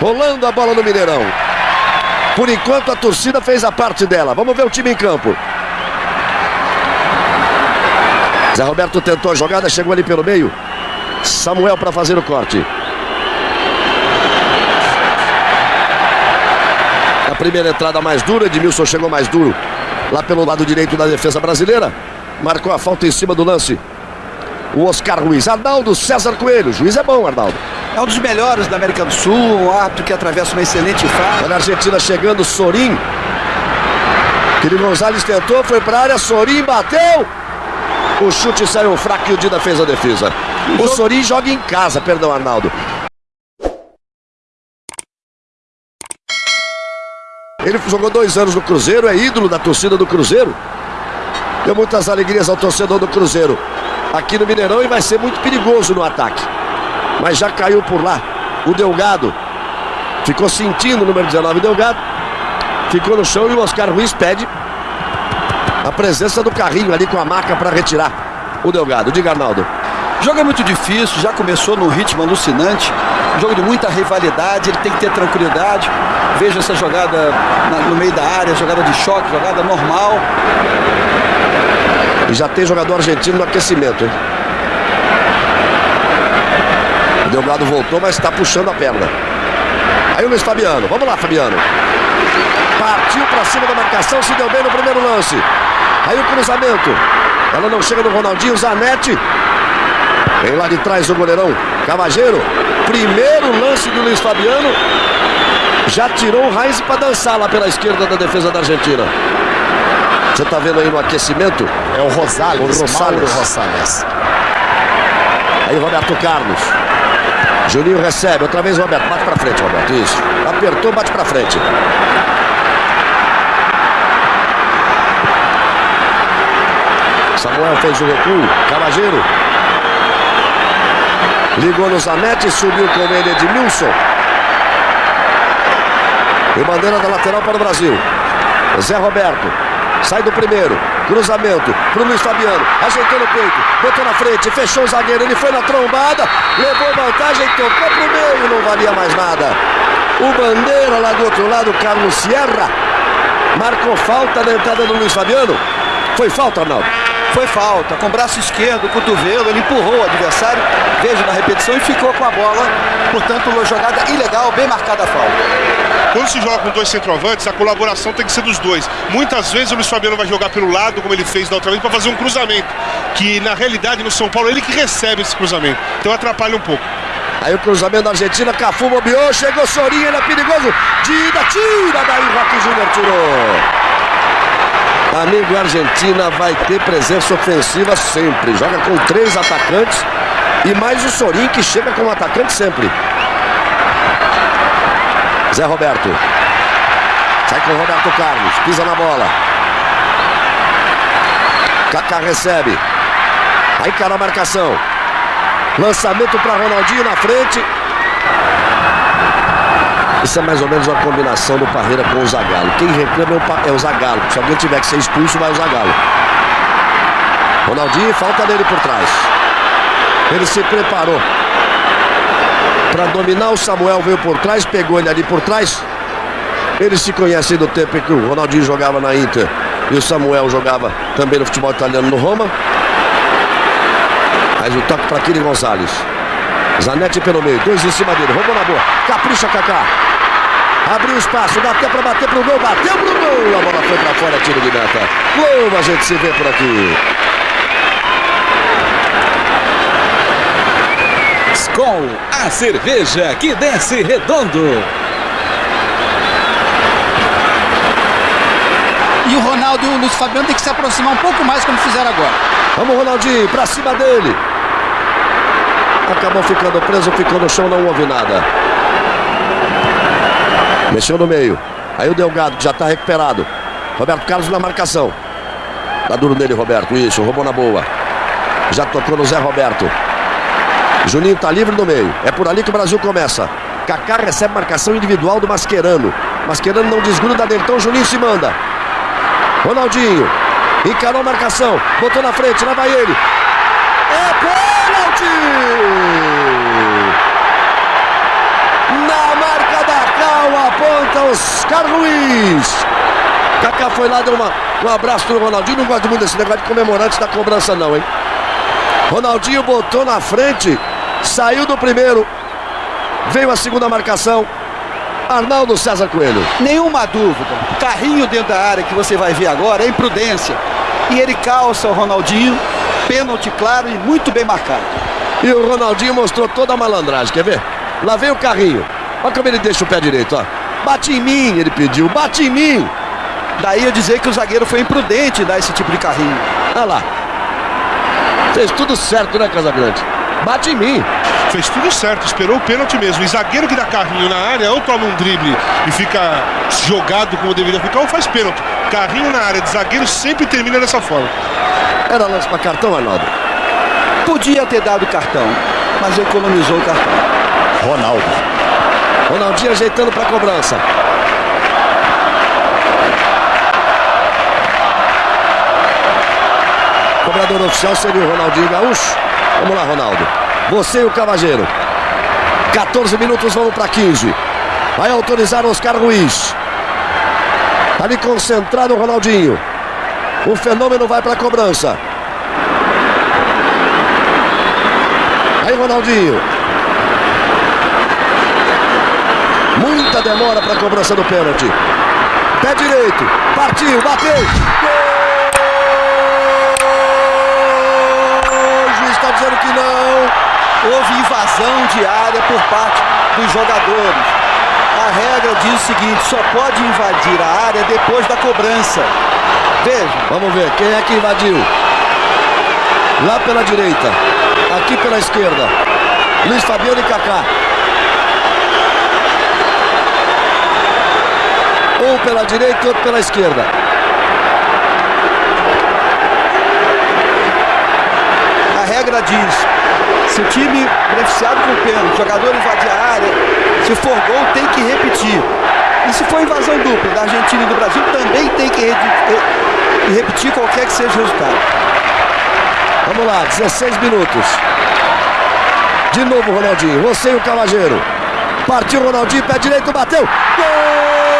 Rolando a bola no Mineirão. Por enquanto a torcida fez a parte dela. Vamos ver o time em campo. Zé Roberto tentou a jogada, chegou ali pelo meio. Samuel para fazer o corte. A primeira entrada mais dura, Edmilson chegou mais duro lá pelo lado direito da defesa brasileira. Marcou a falta em cima do lance. O Oscar Ruiz. Arnaldo César Coelho. Juiz é bom, Arnaldo. É um dos melhores da América do Sul, um árbitro que atravessa uma excelente fase. Olha a Argentina chegando, Sorim. Querido Gonzalez tentou, foi para a área, Sorim bateu. O chute saiu fraco e o Dida fez a defesa. O, o Sorim joga em casa, perdão, Arnaldo. Ele jogou dois anos no Cruzeiro, é ídolo da torcida do Cruzeiro. Deu muitas alegrias ao torcedor do Cruzeiro aqui no Mineirão e vai ser muito perigoso no ataque. Mas já caiu por lá o Delgado. Ficou sentindo o número 19 Delgado. Ficou no chão e o Oscar Ruiz pede a presença do carrinho ali com a marca para retirar o Delgado. Diga, Arnaldo. O jogo é muito difícil, já começou num ritmo alucinante. jogo de muita rivalidade, ele tem que ter tranquilidade. Veja essa jogada no meio da área, jogada de choque, jogada normal. E já tem jogador argentino no aquecimento, hein? O Delgado voltou, mas está puxando a perna. Aí o Luiz Fabiano. Vamos lá, Fabiano. Partiu para cima da marcação, se deu bem no primeiro lance. Aí o cruzamento. Ela não chega no Ronaldinho, Zanetti. Vem lá de trás o goleirão Cavageiro. Primeiro lance do Luiz Fabiano. Já tirou o Raiz para dançar lá pela esquerda da defesa da Argentina. Você está vendo aí no aquecimento? É o Rosales, o Rosales. Rosales. Aí Roberto Carlos. Juninho recebe, outra vez Roberto. Bate para frente, Roberto. Isso. Apertou, bate para frente. Samuel fez o recuo. Cavageiro. Ligou no Zanetti, subiu com ele Edmilson. E bandeira da lateral para o Brasil. Zé Roberto. Sai do primeiro. Cruzamento para o Luiz Fabiano. Ajeitou no peito. Botou na frente. Fechou o zagueiro. Ele foi na trombada. Levou vantagem. Tocou para o meio. Não valia mais nada. O Bandeira lá do outro lado. Carlos Sierra. Marcou falta na entrada do Luiz Fabiano. Foi falta, Arnaldo? Foi falta, com o braço esquerdo, cotovelo, ele empurrou o adversário, veja na repetição e ficou com a bola. Portanto, uma jogada ilegal, bem marcada a falta. Quando se joga com dois centroavantes, a colaboração tem que ser dos dois. Muitas vezes o Luiz Fabiano vai jogar pelo lado, como ele fez da outra vez, para fazer um cruzamento. Que na realidade no São Paulo ele que recebe esse cruzamento. Então atrapalha um pouco. Aí o cruzamento da Argentina, Cafu bobeou, chegou Sorinha, ele é perigoso. Dida, tira daí, Roque Júnior tirou. Amigo, a Argentina vai ter presença ofensiva sempre. Joga com três atacantes e mais o Sorin que chega como atacante sempre. Zé Roberto. Sai com o Roberto Carlos. Pisa na bola. Kaká recebe. Aí cara a marcação. Lançamento para Ronaldinho na frente. Isso é mais ou menos uma combinação do Parreira com o Zagallo. Quem reclama é o, é Zagallo. Se alguém tiver que ser expulso, vai o Zagallo. Ronaldinho, falta dele por trás. Ele se preparou para dominar. O Samuel veio por trás, pegou ele ali por trás. Eles se conhecem do tempo em que o Ronaldinho jogava na Inter e o Samuel jogava também no futebol italiano no Roma. Mas o toque para Kiri Gonzalez. Zanetti pelo meio, dois em cima dele, roubou na boa, capricha Kaká. Abriu espaço, dá até para bater pro gol, bateu pro gol, a bola foi para fora, tiro de meta. Gol, a gente se vê por aqui. Skol, a cerveja que desce redondo. E o Ronaldo e o Luiz Fabiano tem que se aproximar um pouco mais como fizeram agora. Vamos, Ronaldinho, para cima dele. Acabou ficando preso, ficou no chão, não houve nada. Mexeu no meio. Aí o Delgado, que já está recuperado. Roberto Carlos na marcação. Tá duro nele, Roberto. Isso, roubou na boa. Já tocou no Zé Roberto. Juninho tá livre no meio. É por ali que o Brasil começa. Kaká recebe marcação individual do Mascherano. Mascherano não desgruda dele, então Juninho se manda. Ronaldinho. Encarou a marcação. Botou na frente, lá vai ele. É pênalti! Para Oscar Ruiz. Kaká foi lá, deu uma, um abraço pro Ronaldinho. Não gosto muito desse negócio de comemorante da cobrança, não, hein? Ronaldinho botou na frente, saiu do primeiro. Veio a segunda marcação. Arnaldo César Coelho. Nenhuma dúvida. Carrinho dentro da área que você vai ver agora é imprudência. E ele calça o Ronaldinho. Pênalti claro e muito bem marcado. E o Ronaldinho mostrou toda a malandragem, quer ver? Lá vem o carrinho. Olha como ele deixa o pé direito, ó. Bate em mim, ele pediu, bate em mim. Daí eu dizer que o zagueiro foi imprudente dar esse tipo de carrinho. Olha lá. Fez tudo certo, né, Casagrande? Bate em mim. Fez tudo certo, esperou o pênalti mesmo. E zagueiro que dá carrinho na área, ou toma um drible e fica jogado como deveria ficar, ou faz pênalti. Carrinho na área de zagueiro sempre termina dessa forma. Era lance para cartão, Arnaldo? Podia ter dado cartão, mas economizou o cartão. Ronaldo. Ronaldinho ajeitando para cobrança. Cobrador oficial seria o Ronaldinho Gaúcho. Vamos lá, Ronaldo. Você e o Cavageiro. 14 minutos, vamos para 15. Vai autorizar Oscar Ruiz. Ali concentrado o Ronaldinho. O fenômeno vai para a cobrança. Aí Ronaldinho. Muita demora para a cobrança do pênalti. Pé direito. Partiu, bateu. Gol! O juiz está dizendo que não. Houve invasão de área por parte dos jogadores. A regra diz o seguinte: só pode invadir a área depois da cobrança. Veja. Vamos ver quem é que invadiu. Lá pela direita. Aqui pela esquerda. Luiz Fabiano e Kaká. Um pela direita outro pela esquerda. A regra diz: se o time beneficiado com o pênalti, o jogador invadir a área, se for gol, tem que repetir. E se for invasão dupla da Argentina e do Brasil, também tem que re repetir qualquer que seja o resultado. Vamos lá, 16 minutos. De novo, Ronaldinho. Você e o Cavageiro. Partiu Ronaldinho, pé direito, bateu. Gol!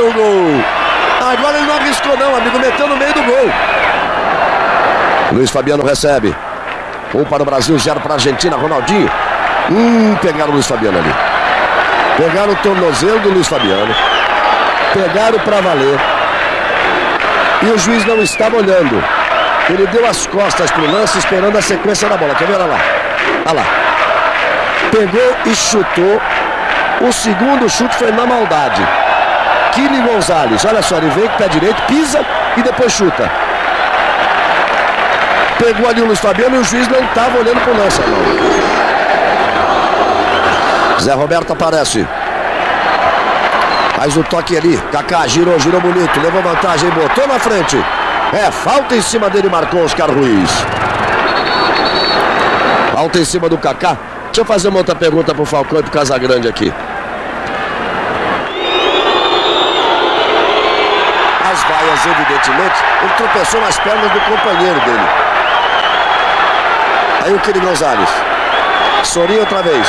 O gol. Agora ele não arriscou não, amigo, meteu no meio do gol. Luiz Fabiano recebe. Um para o Brasil, zero para a Argentina. Ronaldinho. Hum, pegaram o Luiz Fabiano ali. Pegaram o tornozelo do Luiz Fabiano. Pegaram para valer. E o juiz não estava olhando. Ele deu as costas para o lance, esperando a sequência da bola. Quer ver? Olha lá. Olha lá. Pegou e chutou. O segundo chute foi na maldade. Kili Gonzalez. Olha só, ele vem com o pé direito, pisa e depois chuta. Pegou ali o Luiz Fabiano e o juiz não estava olhando para o lance, não. Zé Roberto aparece. Faz o toque ali. Kaká girou, girou bonito. Levou vantagem, botou na frente. É, falta em cima dele, marcou Oscar Ruiz. Falta em cima do Kaká. Deixa eu fazer uma outra pergunta pro Falcão e pro Casagrande aqui. As vaias, evidentemente, ele tropeçou nas pernas do companheiro dele. Aí o Kili Gonzalez. Sorinho outra vez.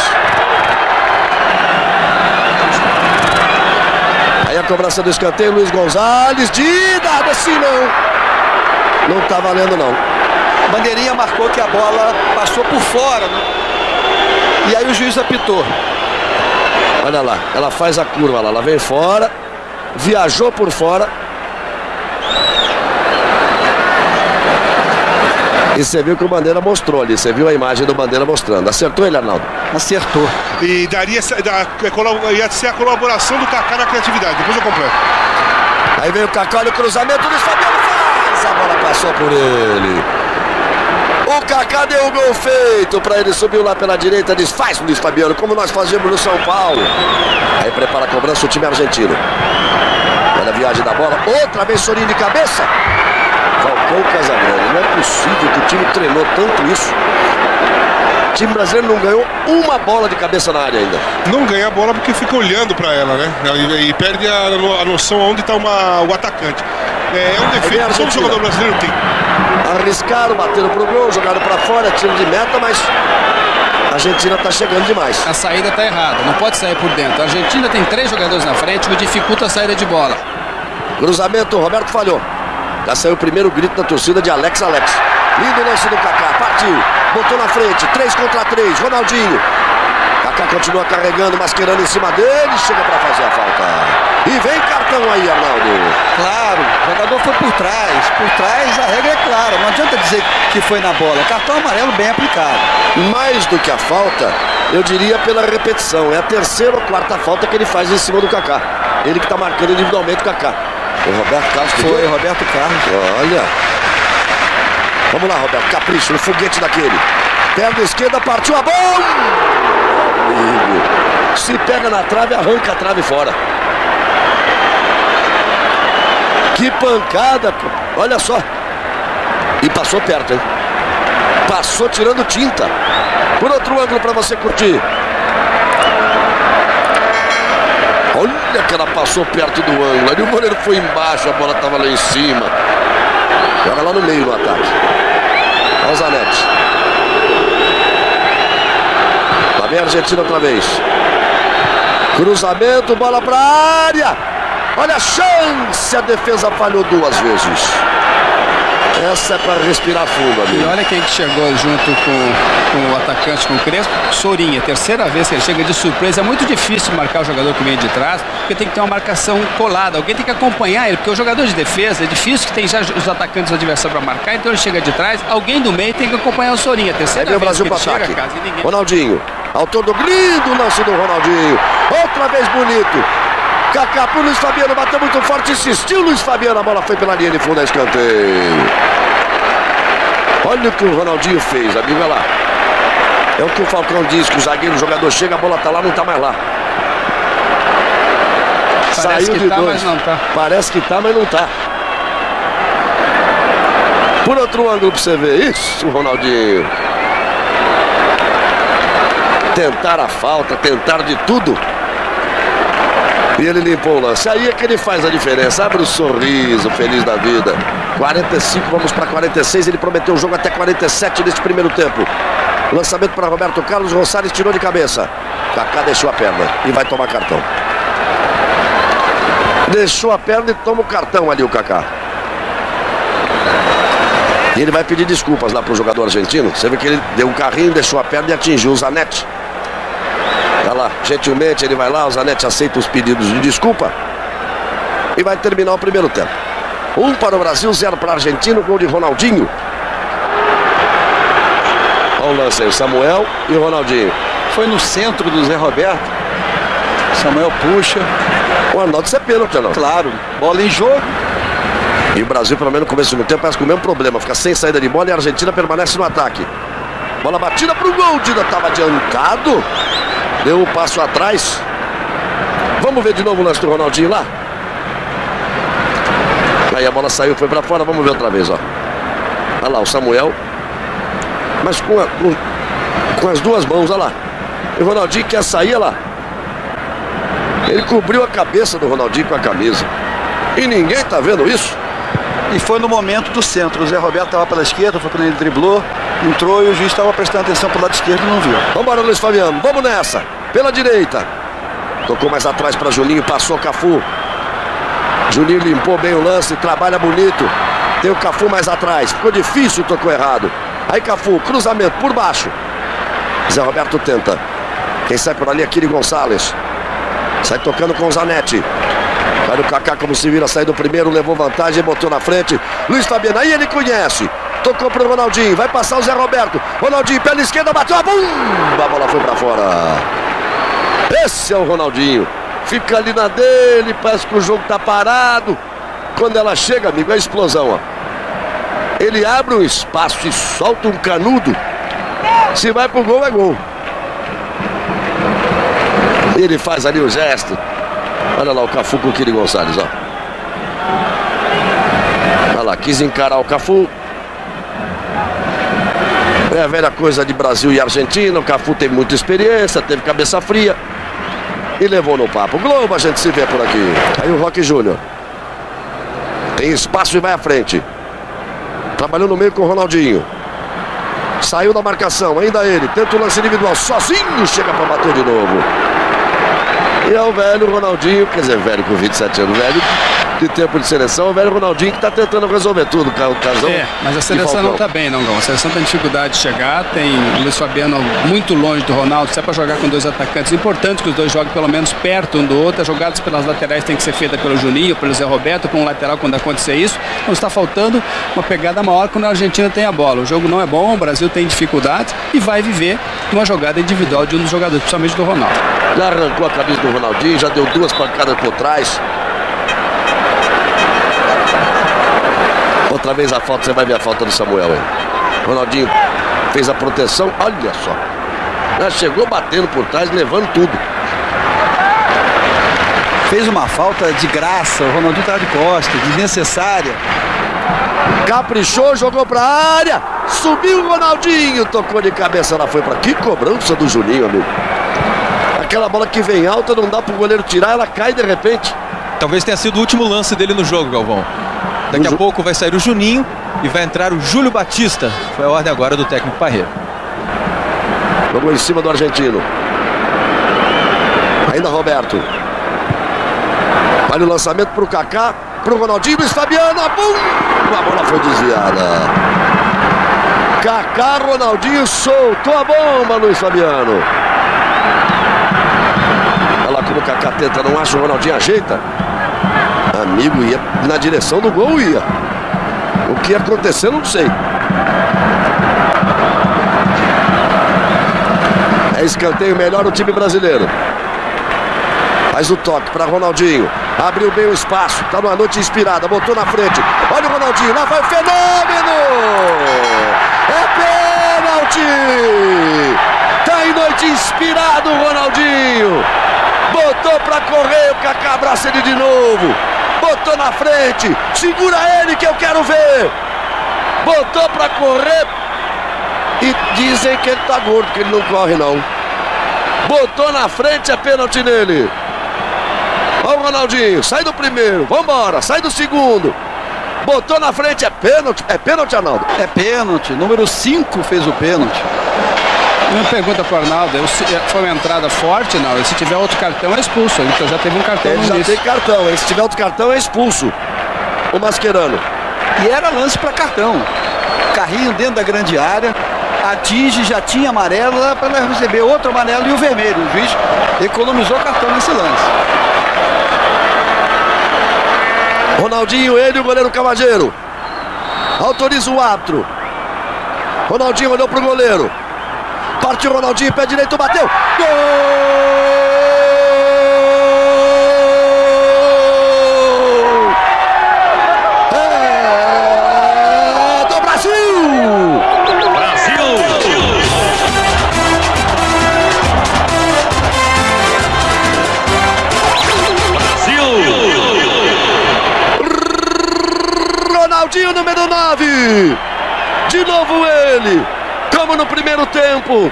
Aí a cobrança do escanteio, Luiz Gonzalez. De nada assim não. Não tá valendo não. Bandeirinha marcou que a bola passou por fora. Né? E aí o juiz apitou. Olha lá, ela faz a curva lá, ela vem fora, viajou por fora. E você viu que o Bandeira mostrou ali, você viu a imagem do Bandeira mostrando. Acertou ele, Arnaldo? Acertou. E daria da, ia ser a colaboração do Kaká na criatividade. Depois eu completo. Aí vem o Kaká no cruzamento, Luiz Fabiano faz, a bola passou por ele. O Kaká deu o gol feito para ele, subiu lá pela direita, desfaz o Luiz Fabiano, como nós fazemos no São Paulo. Aí prepara a cobrança o time argentino. Olha a viagem da bola, outra vez Sorinho de cabeça. Falcão Casagrande. Não é possível que o time treinou tanto isso. O time brasileiro não ganhou uma bola de cabeça na área ainda. Não ganha a bola porque fica olhando para ela, né? E, e perde a, a, noção onde está o atacante. É, é um defeito que todo jogador brasileiro tem. Arriscaram, bateram pro gol, jogaram para fora, tiro de meta, mas a Argentina está chegando demais. A saída está errada, não pode sair por dentro. A Argentina tem três jogadores na frente, o que dificulta a saída de bola. Cruzamento, Roberto falhou. Já saiu o primeiro grito da torcida de Alex Alex. Lindo lance do Kaká, partiu, botou na frente, 3 contra 3, Ronaldinho. Kaká continua carregando, masquerando em cima dele, chega para fazer a falta. E vem cartão aí, Arnaldo. Claro, o jogador foi por trás. Por trás a regra é clara, não adianta dizer que foi na bola. Cartão amarelo bem aplicado. Mais do que a falta, eu diria pela repetição. É a terceira ou quarta falta que ele faz em cima do Kaká. Ele que está marcando individualmente o Kaká. O Roberto Carlos Foi, Roberto Carlos. Olha. Vamos lá, Roberto. Capricho no foguete daquele. Perna esquerda, partiu a bola. Amigo. Se pega na trave, arranca a trave fora. Que pancada. Olha só. E passou perto, hein? Passou tirando tinta. Por outro ângulo para você curtir. Olha que ela passou perto do ângulo. Ali o goleiro foi embaixo, a bola estava lá em cima. Joga lá no meio no ataque. Olha o Zanetti. Lá vem a Argentina outra vez. Cruzamento, bola para a área. Olha a chance, a defesa falhou duas vezes. Essa é para respirar fundo, amigo. E olha quem que chegou junto com, com o atacante, com o Crespo. Sorinha, terceira vez que ele chega de surpresa. É muito difícil marcar o jogador que vem de trás, porque tem que ter uma marcação colada. Alguém tem que acompanhar ele, porque o jogador de defesa é difícil que tem já os atacantes adversários para marcar, então ele chega de trás. Alguém do meio tem que acompanhar o Sorinha. Terceira é vez Brasil que ele chega, casa, ninguém... Ronaldinho, autor do lindo lance do Ronaldinho. Outra vez bonito. Kaká pro Luiz Fabiano, bateu muito forte, insistiu Luiz Fabiano, a bola foi pela linha de fundo, a escanteio. Olha o que o Ronaldinho fez, amigo, olha lá. É o que o Falcão diz, que o zagueiro, o jogador chega, a bola tá lá, não tá mais lá. Parece Saiu de tá, dois. Tá. Parece que tá, mas não tá. Por outro ângulo pra você ver. Isso, Ronaldinho. Tentar a falta, tentar de tudo. E ele limpou o lance. Aí é que ele faz a diferença. Abre o sorriso, feliz da vida. 45, vamos para 46. Ele prometeu o jogo até 47 neste primeiro tempo. Lançamento para Roberto Carlos. Rosales tirou de cabeça. Kaká deixou a perna e vai tomar cartão. Deixou a perna e toma o cartão ali o Kaká. E ele vai pedir desculpas lá para o jogador argentino. Você vê que ele deu um carrinho, deixou a perna e atingiu o Zanetti. Tá lá, gentilmente ele vai lá, o Zanetti aceita os pedidos de desculpa. E vai terminar o primeiro tempo. Um para o Brasil, zero para a Argentina, gol de Ronaldinho. Olha o lance aí, o Samuel e o Ronaldinho. Foi no centro do Zé Roberto. Samuel puxa. O Arnaldo, isso é pênalti, não? Claro, bola em jogo. E o Brasil, pelo menos no começo do tempo, parece com o mesmo problema. Fica sem saída de bola e a Argentina permanece no ataque. Bola batida para o gol. Dida estava adiantado. Deu um passo atrás. Vamos ver de novo o lance do Ronaldinho lá. Aí a bola saiu, foi para fora. Vamos ver outra vez, ó. Olha lá o Samuel. Mas com, a, com, com as duas mãos, olha lá. E o Ronaldinho quer sair, olha lá. Ele cobriu a cabeça do Ronaldinho com a camisa. E ninguém tá vendo isso. E foi no momento do centro. O Zé Roberto estava pela esquerda, foi quando ele driblou, entrou e o juiz estava prestando atenção para o lado esquerdo e não viu. Vambora, Luiz Fabiano. Vamos nessa. Pela direita. Tocou mais atrás para Juninho, passou Cafu. Juninho limpou bem o lance, trabalha bonito. Tem o Cafu mais atrás. Ficou difícil, tocou errado. Aí Cafu, cruzamento por baixo. Zé Roberto tenta. Quem sai por ali é Kiri Gonçalves. Sai tocando com o Zanetti. Vai o Kaká como se vira, saiu do primeiro, levou vantagem, botou na frente. Luiz Fabiano, aí ele conhece. Tocou pro Ronaldinho, vai passar o Zé Roberto. Ronaldinho, pela esquerda, bateu a bomba, a bola foi para fora. Esse é o Ronaldinho. Fica ali na dele, parece que o jogo tá parado. Quando ela chega, amigo, é explosão, ó. Ele abre um espaço e solta um canudo. Se vai pro gol, é gol. Ele faz ali o gesto. Olha lá o Cafu com o Kiri Gonçalves, ó. Olha lá, quis encarar o Cafu. É a velha coisa de Brasil e Argentina. O Cafu teve muita experiência, teve cabeça fria. E levou no papo. Globo, a gente se vê por aqui. Aí o Roque Júnior. Tem espaço e vai à frente. Trabalhou no meio com o Ronaldinho. Saiu da marcação, ainda ele. Tenta o lance individual, sozinho chega para bater de novo. E é o velho Ronaldinho, quer dizer, velho com 27 anos, velho de tempo de seleção, o velho Ronaldinho que está tentando resolver tudo, o casão. É, mas a seleção não está bem, não, Gão. A seleção tem dificuldade de chegar, tem o Luiz Fabiano muito longe do Ronaldo, se é para jogar com dois atacantes, importante que os dois joguem pelo menos perto um do outro, as jogadas pelas laterais tem que ser feita pelo Juninho, pelo Zé Roberto, com um lateral quando acontecer isso, então está faltando uma pegada maior quando a Argentina tem a bola. O jogo não é bom, o Brasil tem dificuldades e vai viver uma jogada individual de um dos jogadores, principalmente do Ronaldo. Já arrancou a camisa do Ronaldinho, já deu duas pancadas por trás. Outra vez a falta, você vai ver a falta do Samuel aí. Ronaldinho fez a proteção, olha só. Já chegou batendo por trás, levando tudo. Fez uma falta de graça, o Ronaldinho estava de costa, desnecessária. Caprichou, jogou pra área. Subiu o Ronaldinho, tocou de cabeça, ela foi para Que cobrança do Juninho, amigo. Aquela bola que vem alta, não dá pro goleiro tirar, ela cai de repente. Talvez tenha sido o último lance dele no jogo, Galvão. Daqui a pouco vai sair o Juninho e vai entrar o Júlio Batista. Foi a ordem agora do técnico Parreira. Vamos em cima do argentino. Ainda Roberto. Olha o lançamento para o Kaká, para o Ronaldinho, Luiz Fabiano, bum! A bola foi desviada. Kaká, Ronaldinho soltou a bomba, Luiz Fabiano. Olha lá como o Kaká tenta, não acha o Ronaldinho ajeita. Amigo, ia na direção do gol, ia. O que ia acontecer, não sei. É escanteio melhor o time brasileiro. Faz o toque para Ronaldinho. Abriu bem o espaço. Tá numa noite inspirada. Botou na frente. Olha o Ronaldinho. Lá vai o fenômeno. É pênalti. Tá em noite inspirado o Ronaldinho. Botou para correr. O Kaká abraça ele de novo. Botou na frente. Segura ele que eu quero ver. Botou para correr. E dizem que ele tá gordo, que ele não corre não. Botou na frente, é pênalti nele. Olha o Ronaldinho, sai do primeiro, vambora, sai do segundo. Botou na frente, é pênalti. É pênalti, Arnaldo? É pênalti. Número 5 fez o pênalti. Uma pergunta para o Arnaldo, foi uma entrada forte, não? E se tiver outro cartão é expulso. Então já teve um cartão Ele já início. tem cartão, hein? Se tiver outro cartão é expulso. O Mascherano. E era lance para cartão. Carrinho dentro da grande área. Atinge, já tinha amarelo, para receber outro amarelo e o vermelho. O juiz economizou cartão nesse lance. Ronaldinho, ele e o goleiro Cavageiro. Autoriza o árbitro. Ronaldinho olhou pro goleiro. Partiu Ronaldinho, pé direito, bateu. Gol! Ronaldinho, número 9. De novo ele. Como no primeiro tempo.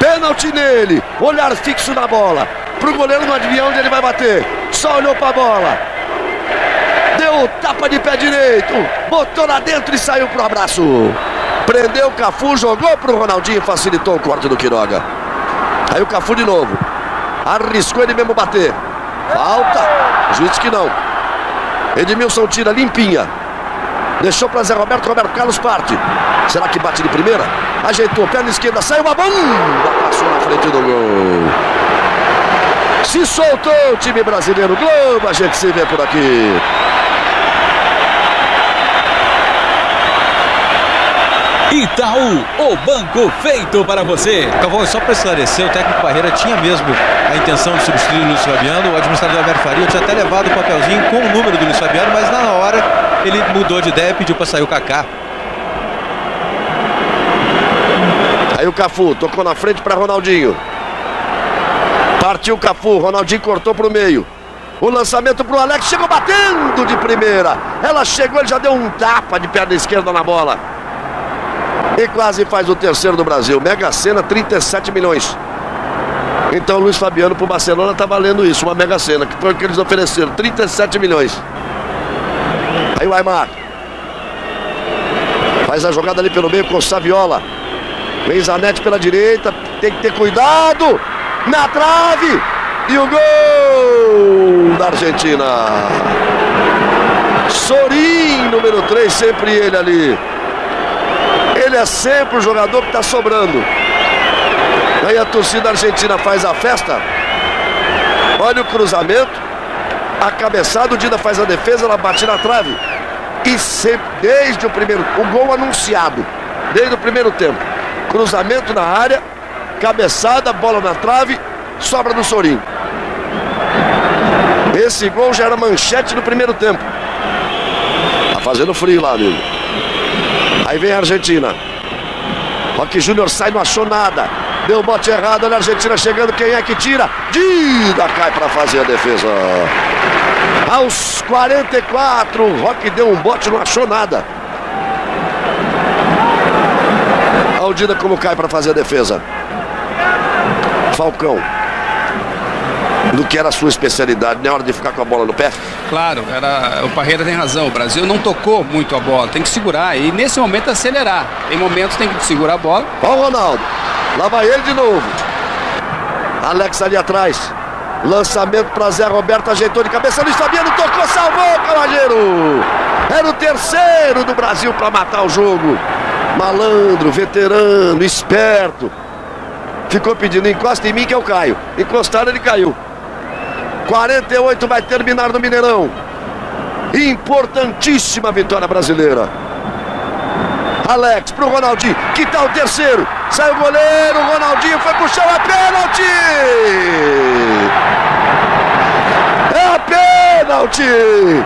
Pênalti nele. Olhar fixo na bola. Pro goleiro não adivinhar onde ele vai bater. Só olhou pra bola. Deu tapa de pé direito. Botou lá dentro e saiu pro abraço. Prendeu o Cafu, jogou pro Ronaldinho, facilitou o corte do Quiroga. Aí o Cafu de novo. Arriscou ele mesmo bater. Falta. Juiz que não. Edmilson tira limpinha. Deixou para Zé Roberto, Roberto Carlos parte. Será que bate de primeira? Ajeitou, perna esquerda, saiu uma bomba. Passou na frente do gol. Se soltou o time brasileiro. Globo, a gente se vê por aqui. Itaú, o banco feito para você. Calvão, só para esclarecer, o técnico Barreira tinha mesmo a intenção de substituir o Luiz Fabiano. O administrador Alberto Faria tinha até levado o papelzinho com o número do Luiz Fabiano, mas na hora ele mudou de ideia e pediu para sair o Kaká. Aí o Cafu tocou na frente para Ronaldinho. Partiu o Cafu, Ronaldinho cortou para o meio. O lançamento pro Alex, chegou batendo de primeira. Ela chegou, ele já deu um tapa de perna esquerda na bola. E quase faz o terceiro do Brasil. Mega Sena, 37 milhões. Então Luiz Fabiano pro Barcelona tá valendo isso, uma Mega Sena, que foi o que eles ofereceram, 37 milhões. Aí o Aymar. Faz a jogada ali pelo meio com o Saviola. Vem Zanetti pela direita, tem que ter cuidado. Na trave. E o gol da Argentina. Sorin, número 3, sempre ele ali. Ele é sempre o jogador que está sobrando. Aí a torcida argentina faz a festa. Olha o cruzamento. A cabeçada, o Dida faz a defesa, ela bate na trave. E sempre, desde o primeiro, o gol anunciado, desde o primeiro tempo. Cruzamento na área, cabeçada, bola na trave, sobra do Sorin. Esse gol já era manchete no primeiro tempo. Tá fazendo frio lá, amigo. Aí vem a Argentina. Roque Júnior sai, não achou nada. Deu bote errado, olha a Argentina chegando. Quem é que tira? Dida cai para fazer a defesa. Aos 44, o Roque deu um bote, não achou nada. Dida como cai para fazer a defesa. Falcão do que era a sua especialidade, na hora de ficar com a bola no pé? Claro, era, o Parreira tem razão. O Brasil não tocou muito a bola, tem que segurar e nesse momento acelerar. Em momentos tem que segurar a bola. Olha o Ronaldo, lá vai ele de novo. Alex ali atrás. Lançamento para Zé Roberto, ajeitou de cabeça. Luiz Fabiano tocou, salvou, Cavadeiro. Era o terceiro do Brasil para matar o jogo. Malandro, veterano, esperto. Ficou pedindo, encosta em mim que eu caio. Encostaram, ele caiu. 48 vai terminar no Mineirão. Importantíssima vitória brasileira. Alex pro Ronaldinho. Que tal o terceiro? Sai o goleiro, Ronaldinho foi pro chão, é pênalti! É pênalti!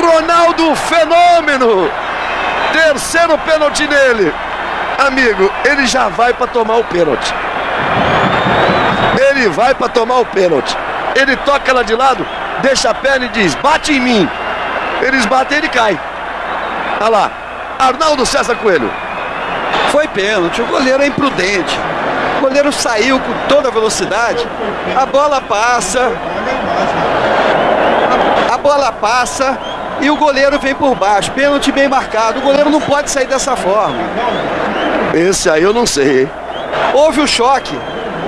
Ronaldo Fenômeno! Terceiro pênalti nele. Amigo, ele já vai para tomar o pênalti. Ele vai para tomar o pênalti. Ele toca ela de lado, deixa a perna e diz: bate em mim. Eles batem, ele cai. Olha lá, Arnaldo César Coelho. Foi pênalti, o goleiro é imprudente. O goleiro saiu com toda a velocidade. A bola passa. A, a bola passa e o goleiro vem por baixo. Pênalti bem marcado. O goleiro não pode sair dessa forma. Esse aí eu não sei, hein? Houve o choque.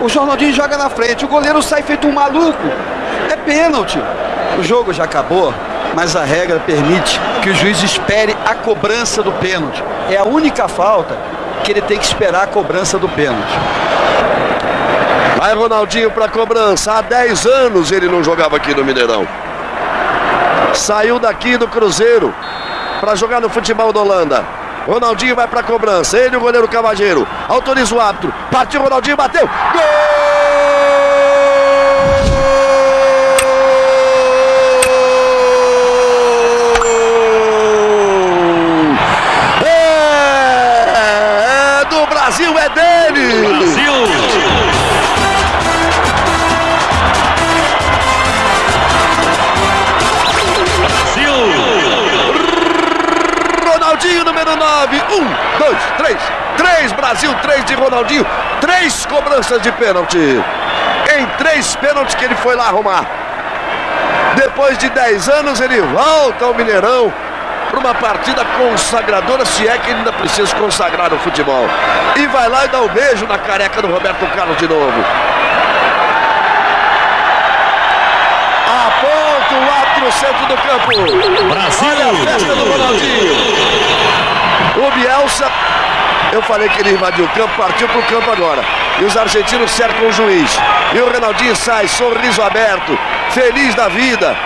O Ronaldinho joga na frente. O goleiro sai feito um maluco. É pênalti. O jogo já acabou, mas a regra permite que o juiz espere a cobrança do pênalti. É a única falta que ele tem que esperar a cobrança do pênalti. Vai Ronaldinho para cobrança. Há 10 anos ele não jogava aqui no Mineirão. Saiu daqui do Cruzeiro para jogar no futebol da Holanda. Ronaldinho vai para cobrança. Ele, o goleiro Cavageiro. Autoriza o árbitro. Partiu Ronaldinho, bateu. Gol! Dois, três. Brasil, três de Ronaldinho. Três cobranças de pênalti. Em três pênaltis que ele foi lá arrumar. Depois de 10 anos, ele volta ao Mineirão para uma partida consagradora, se é que ainda precisa consagrar o futebol. E vai lá e dá o um beijo na careca do Roberto Carlos de novo. Aponta o árbitro no centro do campo. Brasil! Olha a festa do Ronaldinho. O Bielsa, eu falei que ele invadiu o campo, partiu para o campo agora. E os argentinos cercam o juiz. E o Ronaldinho sai, sorriso aberto, feliz da vida.